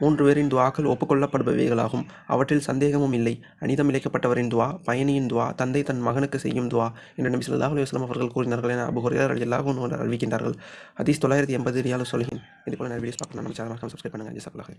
மூன்று பேரின் துவாக்கள் ஒப்புக்கொள்ளப்படுபவைகளாகும். அவற்றில் சந்தேகமும் இல்லை. அனிதம் இழைக்கப்பட்டவரின் துவா பயணியின் துவா தந்தை தன் மகனுக்கு செய்யும் துவா என்று நபி ஸல்லல்லாஹு அலைஹி அவர்கள் கூறினார்கள் என அபூ ஹுரைரா அறிவிக்கின்றார்கள். ஹதீஸ் தொள்ளாயிரத்தி எண்பது ரியாலு இது இதுபோல நிறைய வீடியோஸ் பார்க்கலாம் நம்ம சேனல் சப்ஸ்கிரைப் பண்ணுங்கள் ஜஸாக்கல்லாஹ்